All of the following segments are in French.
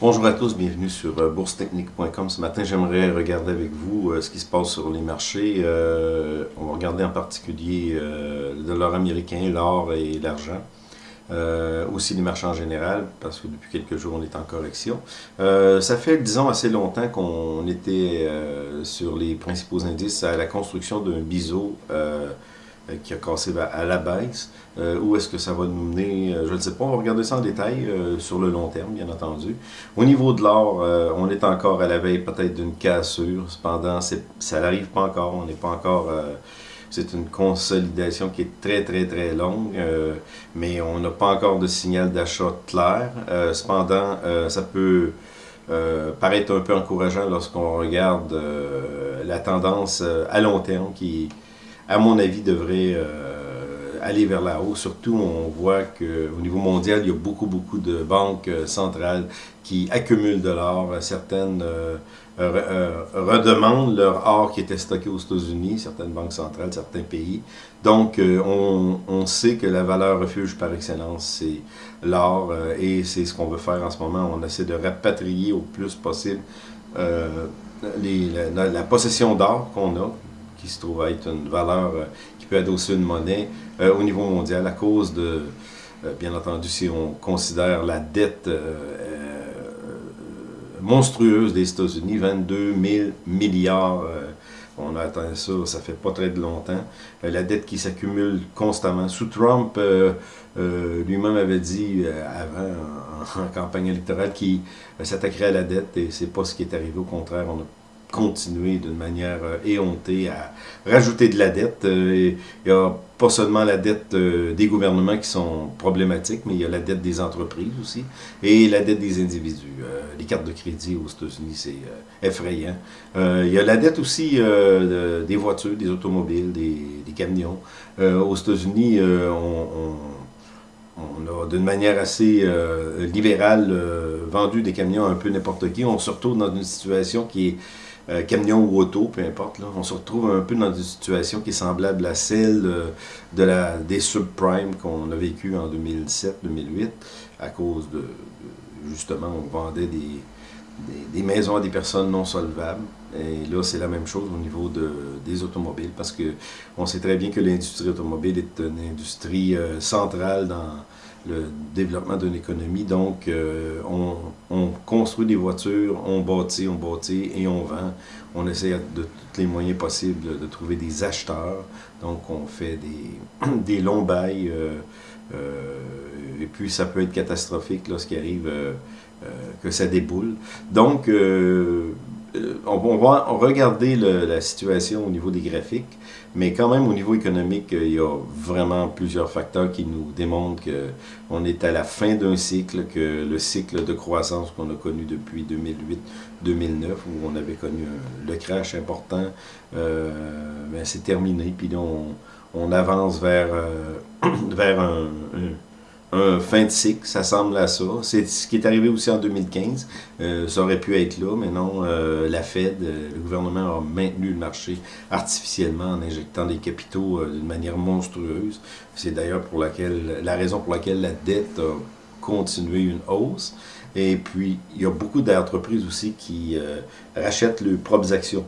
Bonjour à tous, bienvenue sur euh, boursetechnique.com. Ce matin, j'aimerais regarder avec vous euh, ce qui se passe sur les marchés. Euh, on va regarder en particulier le dollar américain, l'or et l'argent. aussi les marchés en général, parce que depuis quelques jours, on est en correction. ça fait, disons, assez longtemps qu'on était sur les principaux indices à la construction d'un biseau euh, qui a cassé à la baisse. Euh, où est-ce que ça va nous mener? Euh, je ne sais pas. On va regarder ça en détail sur le long terme, bien entendu. Au niveau de l'or, on est encore à la veille peut-être d'une cassure. Cependant, ça n'arrive pas encore. On n'est pas encore... c'est une consolidation qui est très, très, très longue, mais on n'a pas encore de signal d'achat clair. cependant, ça peut paraître un peu encourageant lorsqu'on regarde la tendance à long terme qui à mon avis, devrait euh, aller vers la hausse. Surtout, on voit qu'au niveau mondial, il y a beaucoup, beaucoup de banques euh, centrales qui accumulent de l'or. Certaines euh, redemandent leur or qui était stocké aux États-Unis, certaines banques centrales, certains pays. Donc, on, on, sait que la valeur refuge par excellence, c'est l'or, et c'est ce qu'on veut faire en ce moment. On essaie de rapatrier au plus possible la, possession d'or qu'on a, qui se trouve être une valeur euh, qui peut adosser une monnaie euh, au niveau mondial à cause de, euh, bien entendu, si on considère la dette monstrueuse des États-Unis, 22 000 milliards on a atteint ça, ça fait pas très longtemps. la dette qui s'accumule constamment. Sous Trump, lui-même avait dit avant, en, campagne électorale, qu'il s'attaquerait à la dette et c'est pas ce qui est arrivé. Au contraire, on a continuer d'une manière euh, éhontée à rajouter de la dette. Euh, il n'y a pas seulement la dette euh, des gouvernements qui sont problématiques, mais il y a la dette des entreprises aussi et la dette des individus. les cartes de crédit aux États-Unis, c'est effrayant. il y a la dette aussi des voitures, des automobiles, des, camions. aux États-Unis, on, on, a d'une manière assez libérale vendu des camions un peu n'importe qui. On se retrouve dans une situation qui est euh, camion ou auto, peu importe. Là. On se retrouve un peu dans une situation qui est semblable à celle euh, de la, des subprimes qu'on a vécu en 2007-2008 à cause de, justement, on vendait des, des, maisons à des personnes non solvables. Et là, c'est la même chose au niveau de, des automobiles parce que on sait très bien que l'industrie automobile est une industrie euh, centrale dans le développement d'une économie. Donc, euh, on, construit des voitures, on bâtit, on bâtit et on vend. On essaie de tous les moyens possibles de trouver des acheteurs. Donc, on fait des, des longs bails. Euh, euh, et puis, ça peut être catastrophique lorsqu'il arrive que ça déboule. Donc, on, va regarder la situation au niveau des graphiques, mais quand même au niveau économique, il y a vraiment plusieurs facteurs qui nous démontrent qu'on est à la fin d'un cycle, que le cycle de croissance qu'on a connu depuis 2008-2009, où on avait connu le crash important, euh, ben, c'est terminé, puis là on, avance vers, euh, vers un fin de cycle, ça semble à ça. C'est ce qui est arrivé aussi en 2015. Euh, ça aurait pu être là, mais non, euh, la Fed, euh, le gouvernement a maintenu le marché artificiellement en injectant des capitaux d'une manière monstrueuse. C'est d'ailleurs pour laquelle la raison pour laquelle la dette a continué une hausse. Et puis, il y a beaucoup d'entreprises aussi qui rachètent leurs propres actions.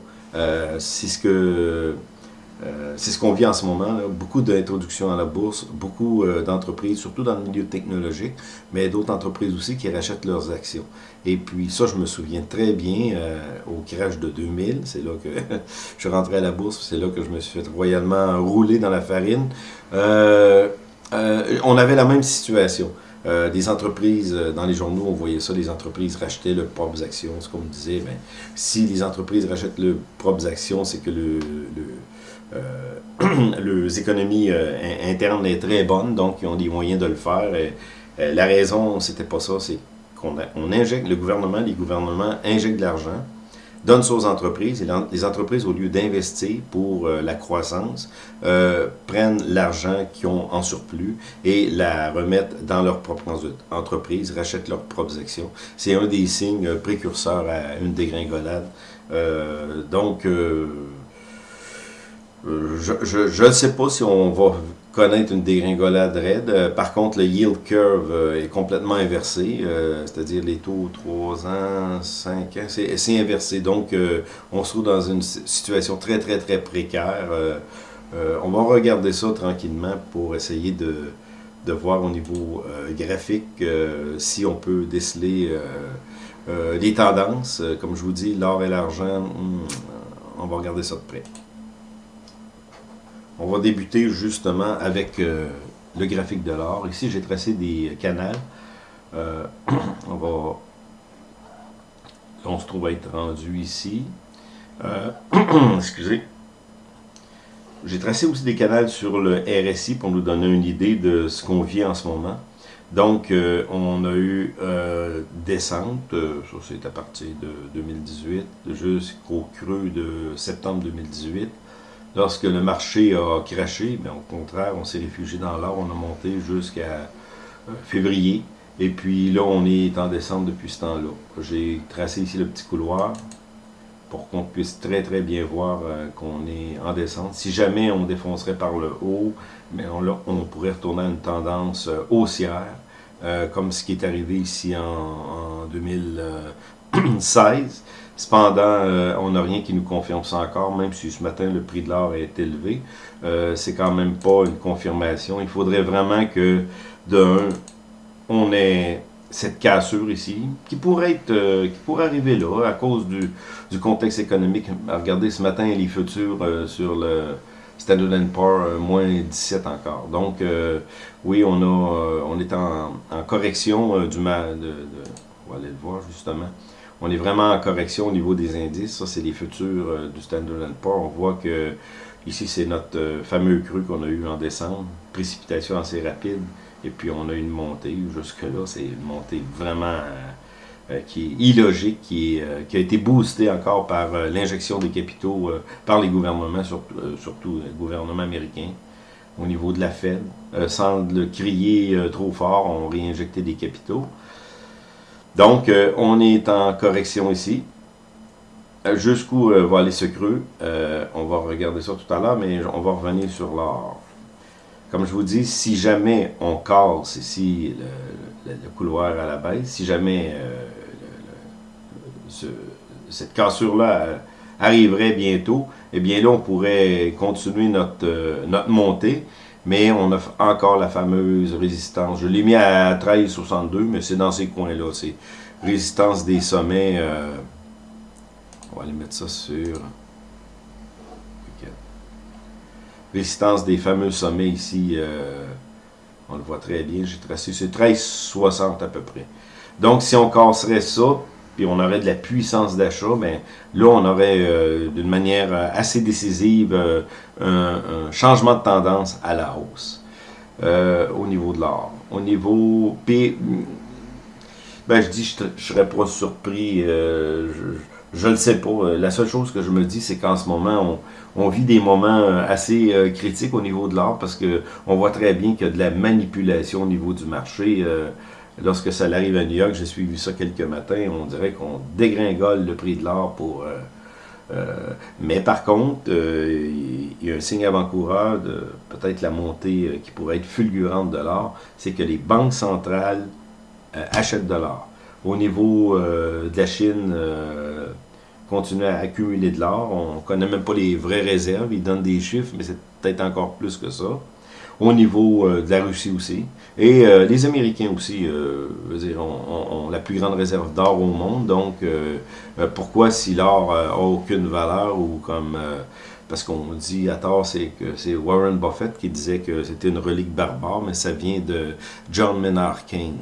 C'est ce que euh, c'est ce qu'on vit en ce moment, beaucoup d'introductions à la bourse, beaucoup euh, d'entreprises, surtout dans le milieu technologique, mais d'autres entreprises aussi qui rachètent leurs actions. Et puis ça, je me souviens très bien euh, au crash de 2000, c'est là que je rentré à la bourse, c'est là que je me suis fait royalement rouler dans la farine. on avait la même situation. des entreprises, dans les journaux, on voyait ça, les entreprises rachetaient leurs propres actions. Ce qu'on me disait, ben, si les entreprises rachètent leurs propres actions, c'est que le, les économies euh, internes est très bonnes, donc ils ont des moyens de le faire. Euh, la raison, c'était pas ça, c'est qu'on on injecte, le gouvernement, les gouvernements injectent de l'argent, donnent ça aux entreprises, et les entreprises, au lieu d'investir pour la croissance, prennent l'argent qu'ils ont en surplus et la remettent dans leur propre entreprise, rachètent leurs propres actions. C'est un des signes précurseurs à une dégringolade. donc, euh, je ne sais pas si on va connaître une dégringolade raide. par contre, le yield curve est complètement inversé, c'est-à-dire les taux 3 ans, 5 ans, c'est inversé. Donc, on se trouve dans une situation très, très, très précaire. on va regarder ça tranquillement pour essayer de, de voir au niveau graphique si on peut déceler euh, les tendances, euh, comme je vous dis, l'or et l'argent, hmm, on va regarder ça de près. On va débuter justement avec euh, le graphique de l'or. Ici, j'ai tracé des canals. on va... On se trouve à être rendu ici. excusez. J'ai tracé aussi des canals sur le RSI pour nous donner une idée de ce qu'on vit en ce moment. Donc, euh, on a eu euh, descente, euh, ça c'est à partir de 2018, jusqu'au creux de septembre 2018. Lorsque le marché a craché, bien, au contraire, on s'est réfugié dans l'or, on a monté jusqu'à euh, février. Et puis là, on est en descente depuis ce temps-là. J'ai tracé ici le petit couloir pour qu'on puisse très très bien voir qu'on est en descente. Si jamais on défoncerait par le haut, mais on, on pourrait retourner à une tendance haussière. Euh, comme ce qui est arrivé ici en, 2016. Cependant, euh, on n'a rien qui nous confirme ça encore, même si ce matin le prix de l'or est élevé. Euh, c'est quand même pas une confirmation. Il faudrait vraiment que, d'un, on ait cette cassure ici, qui pourrait être, qui pourrait arriver là, à cause du, contexte économique. Regardez ce matin les futurs sur le Standard Poor's, euh, moins 17 encore. Donc, euh, oui, on, a, euh, on est en, correction du mal. De, on va aller le voir justement. On est vraiment en correction au niveau des indices. Ça, c'est les futurs du Standard Poor's. On voit que ici, c'est notre fameux cru qu'on a eu en décembre. Précipitation assez rapide. Et puis, on a une montée. Jusque-là, c'est une montée vraiment euh, qui est illogique, qui, euh, a été boosté encore par euh, l'injection des capitaux par les gouvernements, surtout, le gouvernement américain, au niveau de la Fed. sans le crier trop fort, on réinjecté des capitaux. Donc, on est en correction ici. Jusqu'où va aller ce creux, on va regarder ça tout à l'heure, mais on va revenir sur l'or. Comme je vous dis, si jamais on casse ici le, couloir à la baisse, si jamais cette cassure-là euh, arriverait bientôt, eh bien là, on pourrait continuer euh, notre montée, mais on a encore la fameuse résistance. Je l'ai mis à 13,62, mais c'est dans ces coins-là. C'est résistance des sommets. Euh, on va aller mettre ça sur... Résistance des fameux sommets ici. on le voit très bien, j'ai tracé. C'est 13,60 à peu près. Donc, si on casserait ça, puis on aurait de la puissance d'achat, mais là, on aurait euh, d'une manière euh, assez décisive euh, un, changement de tendance à la hausse au niveau de l'or. Au niveau... P, ben, je dis, je ne serais pas surpris, je ne le sais pas. La seule chose que je me dis, c'est qu'en ce moment, on, vit des moments assez critiques au niveau de l'or parce que on voit très bien qu'il y a de la manipulation au niveau du marché. Lorsque ça arrive à New York, j'ai suivi ça quelques matins, on dirait qu'on dégringole le prix de l'or pour... Euh, euh, mais par contre, euh, il y a un signe avant-coureur de peut-être la montée qui pourrait être fulgurante de l'or, c'est que les banques centrales achètent de l'or. Au niveau de la Chine, continue à accumuler de l'or. On ne connaît même pas les vraies réserves. Ils donnent des chiffres, mais c'est peut-être encore plus que ça au niveau euh, de la Russie aussi. Et euh, les Américains aussi, euh, ont, la plus grande réserve d'or au monde. Donc, pourquoi si l'or n'a aucune valeur ou comme... parce qu'on dit à tort, c'est que c'est Warren Buffett qui disait que c'était une relique barbare, mais ça vient de John Maynard Keynes.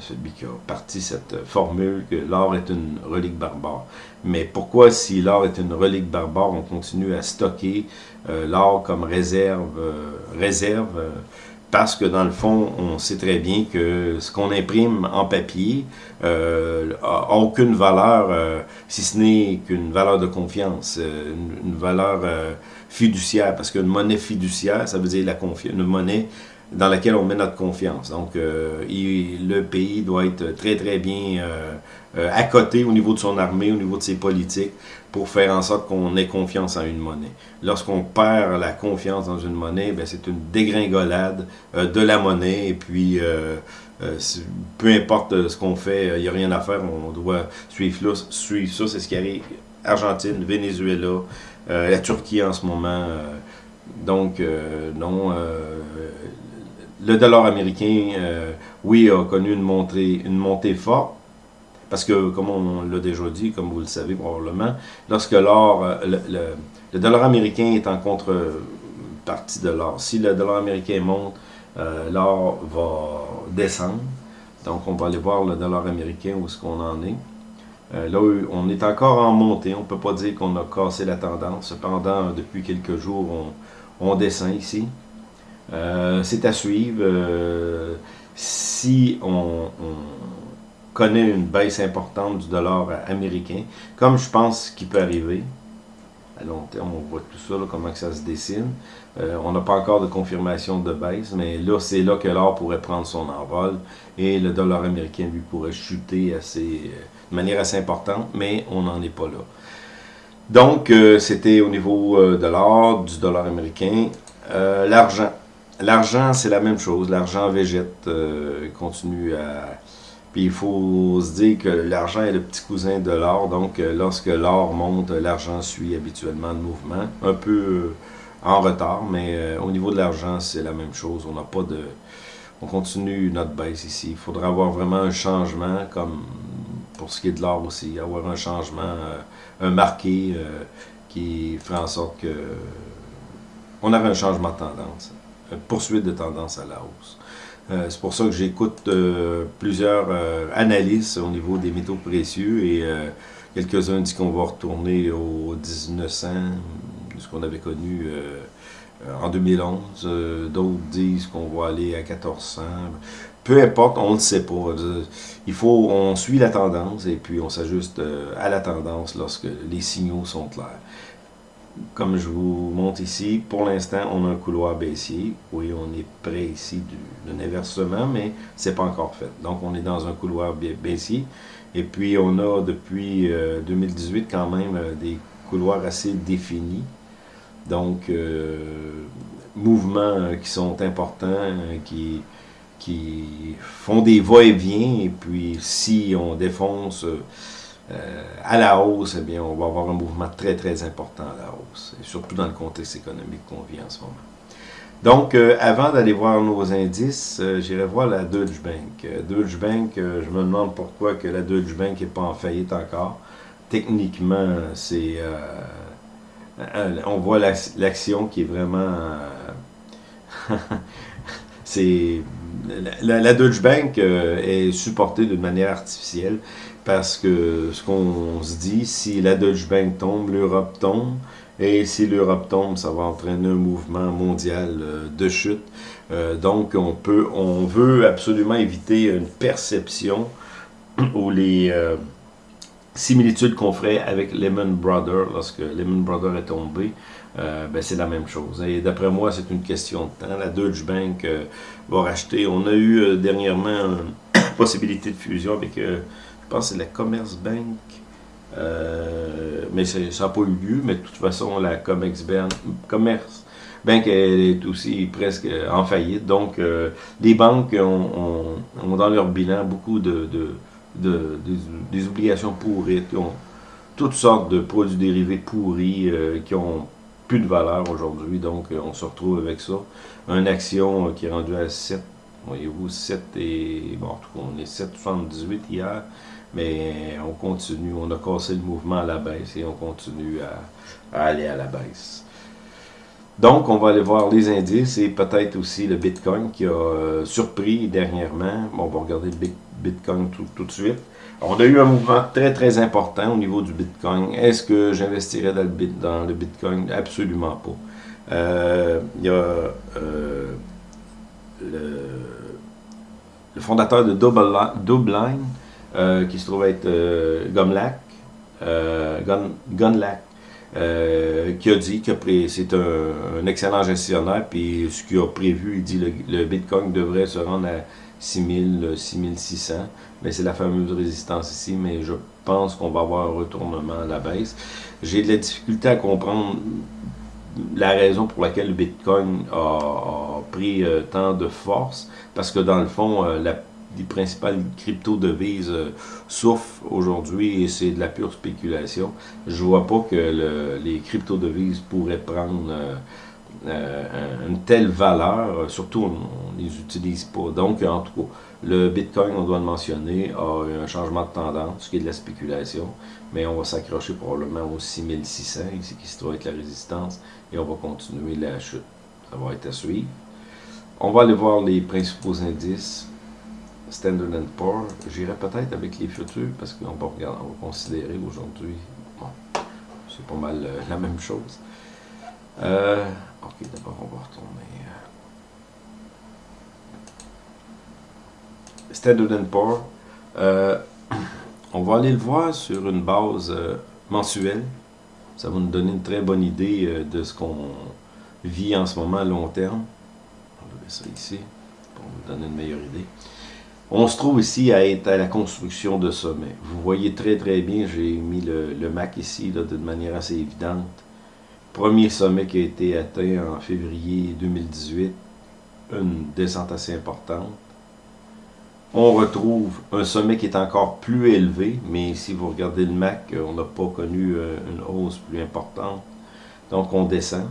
Celui qui a parti cette formule que l'or est une relique barbare. Mais pourquoi, si l'or est une relique barbare, on continue à stocker euh, l'or comme réserve, euh, euh, parce que dans le fond, on sait très bien que ce qu'on imprime en papier n'a aucune valeur, si ce n'est qu'une valeur de confiance, une, valeur fiduciaire, parce qu'une monnaie fiduciaire, ça veut dire la confiance, une monnaie dans laquelle on met notre confiance. Donc, le pays doit être très, très bien à côté au niveau de son armée, au niveau de ses politiques, pour faire en sorte qu'on ait confiance en une monnaie. Lorsqu'on perd la confiance dans une monnaie, ben, c'est une dégringolade de la monnaie, et puis euh, peu importe euh, ce qu'on fait, il euh, n'y a rien à faire, on doit suivre ça. C'est ce qui arrive. Argentine, Venezuela, la Turquie en ce moment. donc, non. Le dollar américain, oui, a connu une montée, une montée forte. Parce que, comme on l'a déjà dit, comme vous le savez probablement, lorsque l'or, le, le, dollar américain est en contrepartie de l'or. Si le dollar américain monte, euh, l'or va descendre. Donc, on va aller voir le dollar américain où est-ce qu'on en est. Euh, là, on est encore en montée. On ne peut pas dire qu'on a cassé la tendance. Cependant, depuis quelques jours, on, descend ici. Euh, c'est à suivre. si on, connaît une baisse importante du dollar américain, comme je pense qu'il peut arriver, à long terme, on voit tout ça, comment que ça se dessine. Euh, on n'a pas encore de confirmation de baisse, mais là, c'est là que l'or pourrait prendre son envol et le dollar américain, lui, pourrait chuter assez, euh, de manière assez importante, mais on n'en est pas là. Donc, euh, c'était au niveau de l'or, du dollar américain. L'argent. L'argent, c'est la même chose. L'argent végète, continue à... Puis il faut se dire que l'argent est le petit cousin de l'or, donc lorsque l'or monte, l'argent suit habituellement le mouvement. Un peu en retard, mais euh, au niveau de l'argent, c'est la même chose. On n'a pas de... On continue notre baisse ici. Il faudra avoir vraiment un changement, comme pour ce qui est de l'or aussi, avoir un changement, euh, un marqué euh, qui ferait en sorte que on aurait un changement de tendance, poursuite de tendance à la hausse. c'est pour ça que j'écoute plusieurs analyses au niveau des métaux précieux et quelques-uns disent qu'on va retourner au 1900, ce qu'on avait connu euh, euh, en 2011. Euh, d'autres disent qu'on va aller à 1400. Peu importe, on ne sait pas. Il faut, on suit la tendance et puis on s'ajuste à la tendance lorsque les signaux sont clairs. Comme je vous montre ici, pour l'instant, on a un couloir baissier. Oui, on est près ici d'un inversement, mais c'est pas encore fait. Donc, on est dans un couloir baissier. Et puis, on a depuis 2018 quand même des couloirs assez définis. Donc, euh, mouvements euh, qui sont importants, euh, qui, qui font des va-et-vient, et puis si on défonce à la hausse, eh bien, on va avoir un mouvement très, très important à la hausse, surtout dans le contexte économique qu'on vit en ce moment. Donc, avant d'aller voir nos indices, j'irai voir la Deutsche Bank. Deutsche Bank, je me demande pourquoi que la Deutsche Bank n'est pas en faillite encore. Techniquement, c'est euh, on voit l'action qui est vraiment... Euh, c'est la, Deutsche Bank euh, est supportée d'une manière artificielle parce que ce qu'on se dit, si la Deutsche Bank tombe, l'Europe tombe, et si l'Europe tombe, ça va entraîner un mouvement mondial de chute. donc, on on veut absolument éviter une perception où les similitude qu'on ferait avec Lehman Brothers, lorsque Lehman Brothers est tombé, euh, ben c'est la même chose. Et d'après moi, c'est une question de temps. La Deutsche Bank euh, va racheter. On a eu euh, dernièrement une possibilité de fusion avec, je pense, c'est la Commerce Bank. mais ça n'a pas eu lieu. Mais de toute façon, la Comex Bank, Commerce Bank est aussi presque en faillite. Donc, les banques ont, dans leur bilan beaucoup de de, des, obligations pourries, toutes sortes de produits dérivés pourris qui ont plus de valeur aujourd'hui. Donc, euh, on se retrouve avec ça. Une action euh, qui est rendue à 7, voyez-vous, 7 et... Bon, en tout cas, on est 7,78 hier, mais on continue. On a cassé le mouvement à la baisse et on continue à, aller à la baisse. Donc, on va aller voir les indices et peut-être aussi le Bitcoin qui a surpris dernièrement. Bon, on va regarder le Bitcoin tout, de suite. On a eu un mouvement très très important au niveau du Bitcoin. Est-ce que j'investirais dans, le Bitcoin? Absolument pas. Euh, il y a euh, le, fondateur de Double euh, qui se trouve être Gumlack, Gun, qui a dit que c'est un, excellent gestionnaire, puis ce qu'il a prévu, il dit le, le Bitcoin devrait se rendre à 6000, 6600, mais c'est la fameuse résistance ici, mais je pense qu'on va avoir un retournement à la baisse. J'ai de la difficulté à comprendre la raison pour laquelle le Bitcoin a, pris euh, tant de force, parce que dans le fond, euh, la, les principales crypto-devises euh, souffrent aujourd'hui et c'est de la pure spéculation. Je vois pas que les crypto-devises pourraient prendre une telle valeur, surtout on ne les utilise pas. Donc, en tout cas, le Bitcoin, on doit le mentionner, a eu un changement de tendance, ce qui est de la spéculation, mais on va s'accrocher probablement aux 6600, ici qui se trouve être la résistance, et on va continuer la chute. Ça va être à suivre. On va aller voir les principaux indices. Standard Poor's. J'irai peut-être avec les futurs, parce qu'on va, regarder, on va considérer aujourd'hui, bon, c'est pas mal euh, la même chose. Euh, ok, d'abord on va retourner. Standard Poor's, euh, on va aller le voir sur une base euh, mensuelle. Ça va nous donner une très bonne idée euh, de ce qu'on vit en ce moment à long terme. On va ça ici pour nous donner une meilleure idée. On se trouve ici à être à la construction de sommets. Vous voyez très très bien, j'ai mis le, Mac ici de manière assez évidente. Premier sommet qui a été atteint en février 2018, une descente assez importante on retrouve un sommet qui est encore plus élevé, mais si vous regardez le MAC, on n'a pas connu euh, une hausse plus importante. Donc on descend.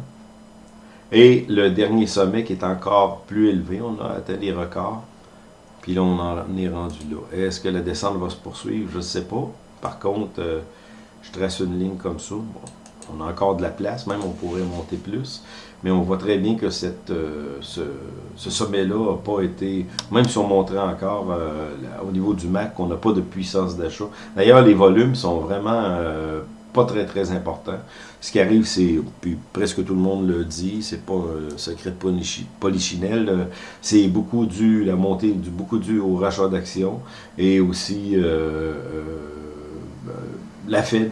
Et le dernier sommet qui est encore plus élevé, on a atteint les records. Puis là, on en est rendu là. Est-ce que la descente va se poursuivre? Je ne sais pas. Par contre, euh, je trace une ligne comme ça. On a encore de la place, même on pourrait monter plus. Mais on voit très bien que euh, ce, sommet-là n'a pas été, même si on montrait encore euh, au niveau du MAC, on n'a pas de puissance d'achat. D'ailleurs, les volumes sont vraiment euh, pas très très importants. Ce qui arrive, c'est, puis presque tout le monde le dit, c'est pas un secret de polichinelle, c'est beaucoup dû, la montée, du, beaucoup dû au rachat d'actions et aussi la Fed,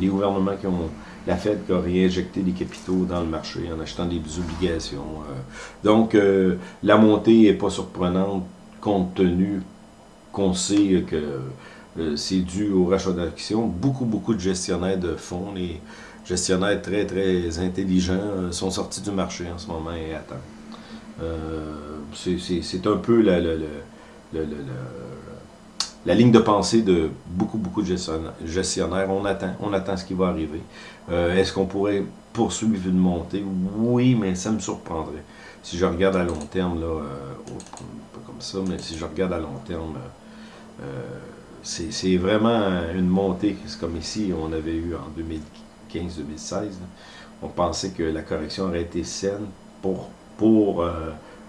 les gouvernements qui ont la Fed qui a réinjecté des capitaux dans le marché en achetant des obligations. Euh. donc, euh, la montée n'est pas surprenante compte tenu qu'on sait que euh, c'est dû au rachat d'actions. Beaucoup, beaucoup de gestionnaires de fonds, les gestionnaires très, très intelligents sont sortis du marché en ce moment et attendent. c'est un peu la, la ligne de pensée de beaucoup, beaucoup de gestionnaires. On attend, on attend ce qui va arriver. Euh, est-ce qu'on pourrait poursuivre une montée? Oui, mais ça me surprendrait. Si je regarde à long terme, là, euh, pas comme ça, mais si je regarde à long terme, euh, c'est vraiment une montée. C'est comme ici, on avait eu en 2015-2016. On pensait que la correction aurait été saine pour, pour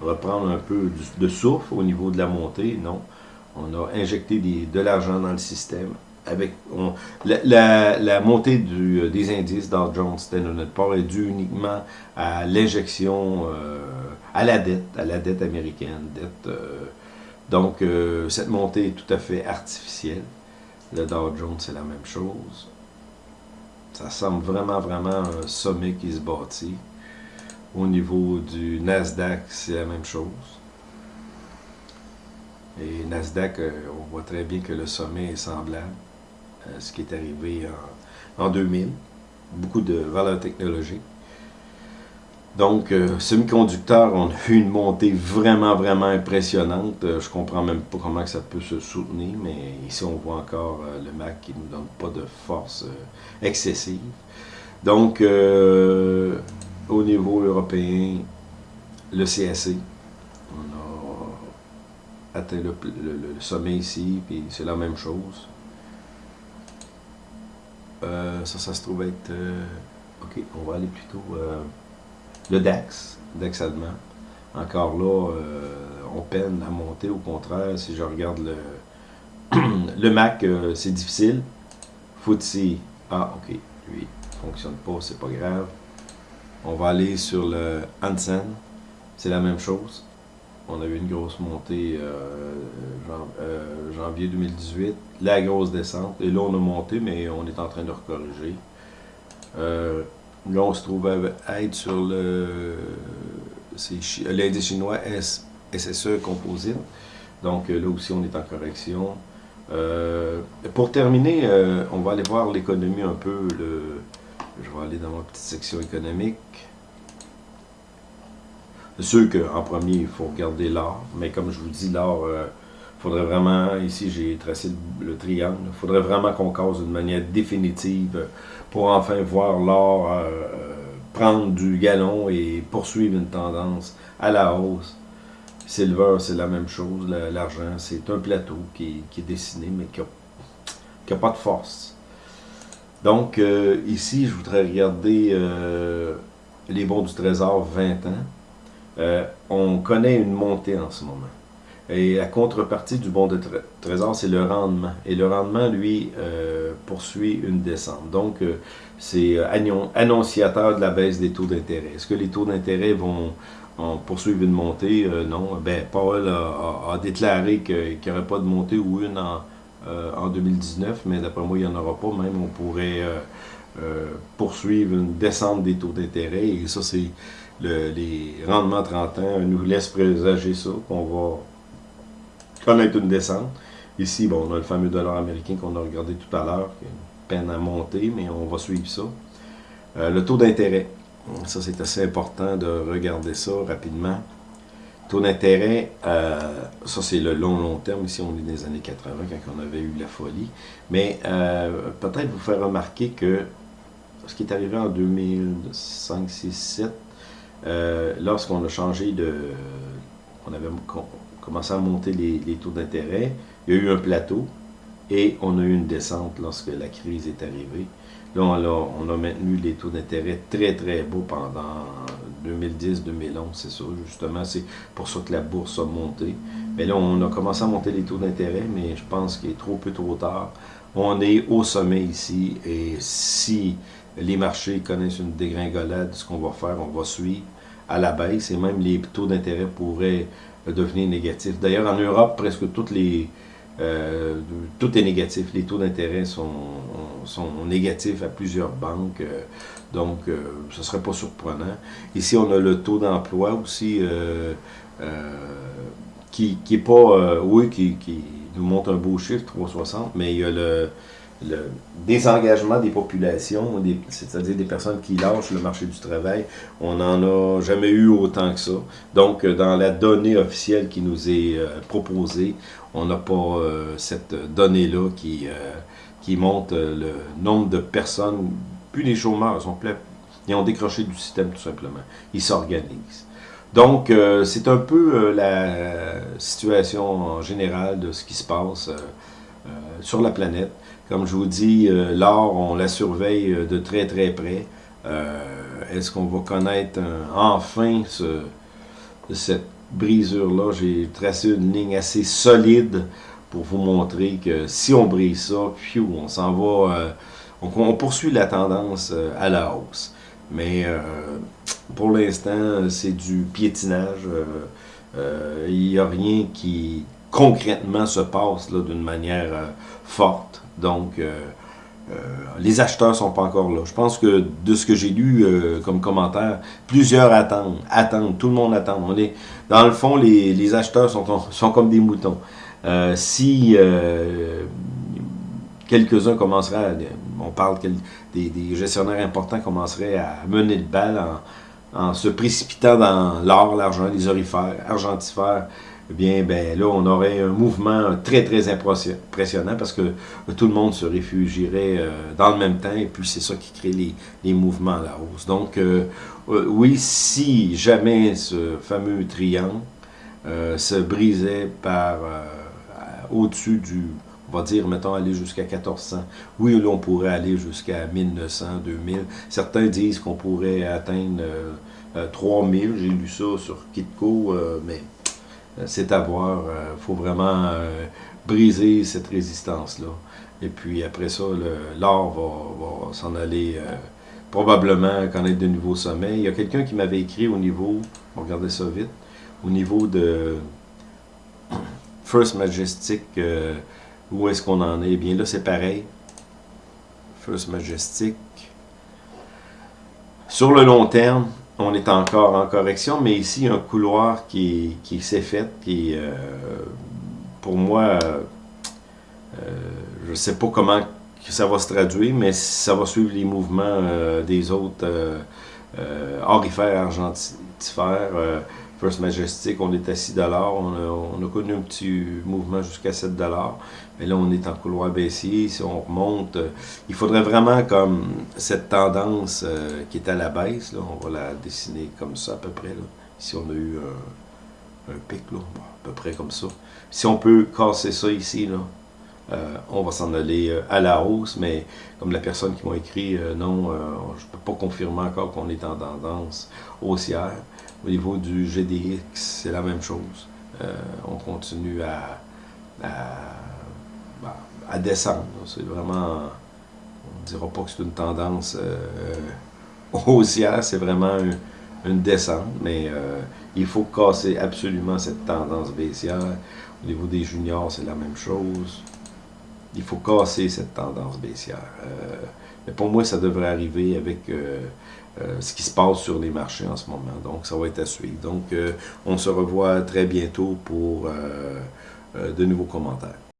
reprendre un peu de souffle au niveau de la montée. Non on a injecté de l'argent dans le système. Avec, la, montée euh, des indices Dow Jones, Standard Poor's est due uniquement à l'injection, euh, à la dette, à la dette américaine. Euh, donc, cette montée est tout à fait artificielle. Le Dow Jones, c'est la même chose. Ça semble vraiment, vraiment un sommet qui se bâtit. Au niveau du Nasdaq, c'est la même chose. Et Nasdaq, euh, on voit très bien que le sommet est semblable à ce qui est arrivé en, 2000. Beaucoup de valeurs technologiques. Donc, euh, semi-conducteurs, on a eu une montée vraiment, vraiment impressionnante. Euh, je comprends même pas comment ça peut se soutenir, mais ici, on voit encore le MAC qui ne nous donne pas de force excessive. Donc, au niveau européen, le CSC, atteint le, sommet ici, puis c'est la même chose. Euh, ça, ça se trouve être... Euh, ok, on va aller plutôt... Euh, le DAX, DAX allemand. Encore là, on peine à monter. Au contraire, si je regarde le, le Mac, c'est difficile. FTSE, ah, ok, lui, ne fonctionne pas, c'est pas grave. On va aller sur le Hansen, c'est la même chose. On a eu une grosse montée euh, euh, janvier 2018, la grosse descente. Et là, on a monté, mais on est en train de recorriger. là, on se trouve à être sur l'indice chinois SSE Composite. Donc là aussi, on est en correction. pour terminer, on va aller voir l'économie un peu. Je vais aller dans ma petite section économique. Sûr qu'en premier, il faut regarder l'art, mais comme je vous dis, l'art, il euh, faudrait vraiment, ici j'ai tracé le, triangle, il faudrait vraiment qu'on cause d'une manière définitive pour enfin voir l'art euh, prendre du galon et poursuivre une tendance à la hausse. Silver, c'est la même chose, l'argent, c'est un plateau qui, est dessiné, mais qui n'a pas de force. Donc, euh, ici, je voudrais regarder les bons du trésor 20 ans. Euh, on connaît une montée en ce moment. Et la contrepartie du bon de trésor, c'est le rendement. Et le rendement, lui, euh, poursuit une descente. Donc, euh, c'est annonciateur de la baisse des taux d'intérêt. Est-ce que les taux d'intérêt vont poursuivre une montée? non. Ben, Paul a, déclaré qu'il n'y aurait pas de montée ou une en, en 2019, mais d'après moi, il n'y en aura pas. Même, on pourrait poursuivre une descente des taux d'intérêt. Et ça, c'est les rendements 30 ans nous laissent présager ça, qu'on va connaître une descente. Ici, bon, on a le fameux dollar américain qu'on a regardé tout à l'heure, qui a une peine à monter, mais on va suivre ça. Euh, le taux d'intérêt, ça c'est assez important de regarder ça rapidement. Taux d'intérêt, euh, ça c'est le long, long terme. Ici, on est dans les années 80, quand on avait eu la folie. Mais euh, peut-être vous faire remarquer que ce qui est arrivé en 2005, 6, 7, euh, lorsqu'on a changé de... On avait commencé à monter les, taux d'intérêt, il y a eu un plateau et on a eu une descente lorsque la crise est arrivée. Là, on a, maintenu les taux d'intérêt très, très beaux pendant 2010-2011, c'est ça, justement. C'est pour ça que la bourse a monté. Mais là, on a commencé à monter les taux d'intérêt, mais je pense qu'il est trop peu trop tard. On est au sommet ici, et si les marchés connaissent une dégringolade, ce qu'on va faire, on va suivre à la baisse et même les taux d'intérêt pourraient devenir négatifs. D'ailleurs, en Europe, presque toutes les, euh, tout est négatif. Les taux d'intérêt sont, sont, négatifs à plusieurs banques, euh, donc euh, ce ne serait pas surprenant. Ici, on a le taux d'emploi aussi qui n'est pas, oui, qui, qui, nous montre un beau chiffre, 3,60, mais il y a le, le désengagement des populations, c'est-à-dire des personnes qui lâchent le marché du travail, on n'en a jamais eu autant que ça. Donc, euh, dans la donnée officielle qui nous est euh, proposée, on n'a pas euh, cette donnée-là qui, qui montre le nombre de personnes, plus les chômeurs, ils ont décroché du système tout simplement. Ils s'organisent. Donc, c'est un peu la situation générale de ce qui se passe sur la planète. Comme je vous dis, euh, l'or, on la surveille euh, de très très près. Euh, est-ce qu'on va connaître enfin cette brisure-là? J'ai tracé une ligne assez solide pour vous montrer que si on brise ça, on s'en va, on, poursuit la tendance à la hausse. Mais pour l'instant, c'est du piétinage. Il n'y a rien qui concrètement se passe d'une manière forte. Donc, euh, euh, les acheteurs sont pas encore là. Je pense que de ce que j'ai lu euh, comme commentaire, plusieurs attendent, attendent, tout le monde attend. On est, dans le fond, les, acheteurs sont, sont comme des moutons. si quelques-uns commenceraient, on parle des, gestionnaires importants commenceraient à mener le bal en se précipitant dans l'or, l'argent, les orifères, argentifères, eh bien, ben, là, on aurait un mouvement très, très impressionnant parce que tout le monde se réfugierait euh, dans le même temps et puis c'est ça qui crée les, mouvements à la hausse. Donc, euh, euh, oui, si jamais ce fameux triangle se brisait par au-dessus du, on va dire, mettons, aller jusqu'à 1400. Oui, là, on pourrait aller jusqu'à 1900, 2000. Certains disent qu'on pourrait atteindre 3000. J'ai lu ça sur Kitco, mais euh, c'est à voir. Il euh, faut vraiment euh, briser cette résistance-là. Et puis après ça, l'or va, s'en aller probablement connaître de nouveaux sommets. Il y a quelqu'un qui m'avait écrit au niveau, on regardait ça vite, au niveau de First Majestic, où est-ce qu'on en est? Eh bien là, c'est pareil. First Majestic, Sur le long terme, on est encore en correction, mais ici, un couloir qui, qui s'est fait, qui, euh, pour moi, je ne sais pas comment ça va se traduire, mais ça va suivre les mouvements des autres orifères argentifères, First Majestic, on est à 6 on a, on a connu un petit mouvement jusqu'à 7 mais là on est en couloir baissier, si on remonte, euh, il faudrait vraiment comme cette tendance euh, qui est à la baisse, là, on va la dessiner comme ça à peu près, là. ici on a eu un, pic, là, à peu près comme ça. Si on peut casser ça ici, là, euh, on va s'en aller à la hausse, mais comme la personne qui m'a écrit, non, je ne peux pas confirmer encore qu'on est en tendance haussière. Au niveau du GDX, c'est la même chose. On continue à, à descendre. C'est vraiment, on ne dira pas que c'est une tendance euh, haussière, c'est vraiment une, descente, mais euh, il faut casser absolument cette tendance baissière. Au niveau des juniors, c'est la même chose. Il faut casser cette tendance baissière. mais pour moi, ça devrait arriver avec euh, ce qui se passe sur les marchés en ce moment. Donc, ça va être à suivre. Donc, euh, on se revoit très bientôt pour euh, de nouveaux commentaires.